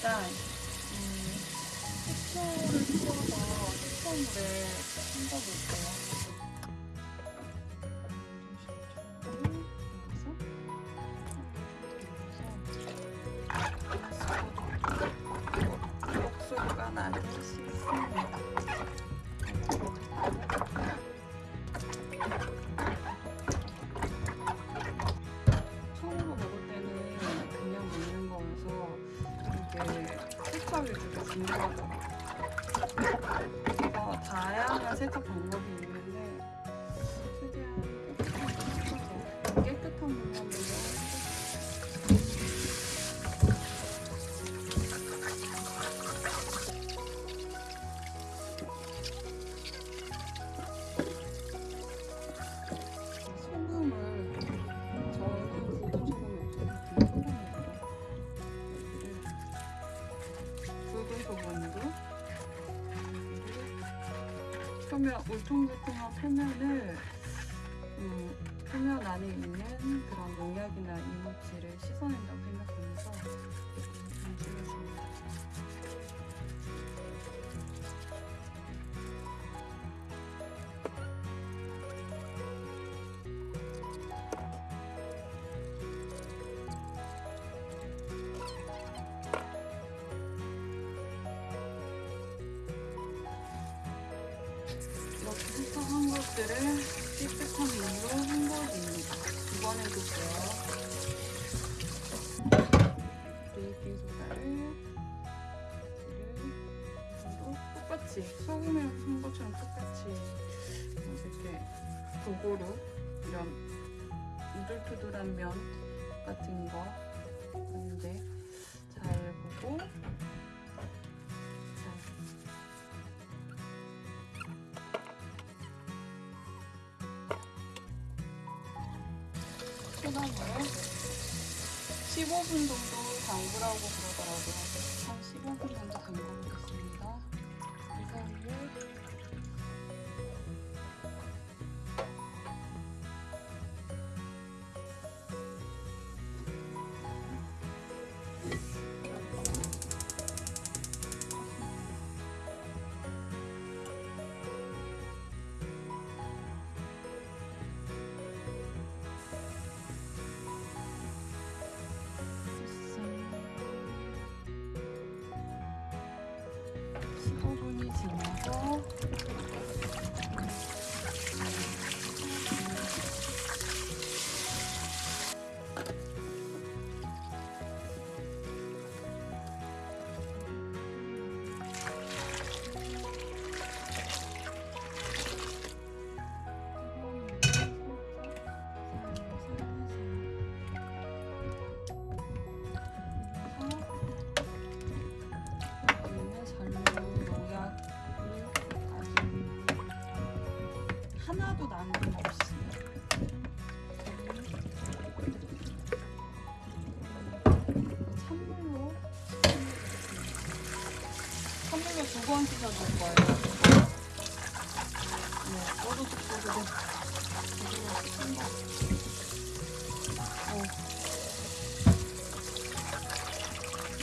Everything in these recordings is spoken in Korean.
일단 음, 식초를 섞어서 식초물에 헹궈볼게요. 표면 울퉁불퉁한 표면을 음, 표면 안에 있는 그런 농약이나 이물질을 씻어낸다고 생각하면서. 이렇게 것들을 물로 헹궈줍니다. 두번 해줄게요. 베이킹 소다를 물로 똑같이 소금이랑 한 것처럼 똑같이 이렇게 도구로 이런 우들투들한 면 같은 거 하는데 잘 보고 소다물에 15분 정도 담그라고 있고 거. 오.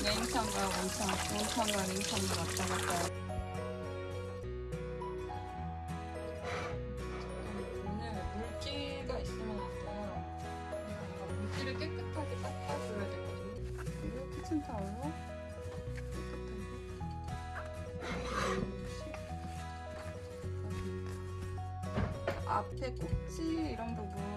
냉창과 온창, 온창과 냉창을 왔다 갔다. 오늘 물기가 있으면 안 돼요. 그러니까 물기를 깨끗하게 닦아줘야 되거든요. 그리고 키친타올로 앞에 꼭지 이런 부분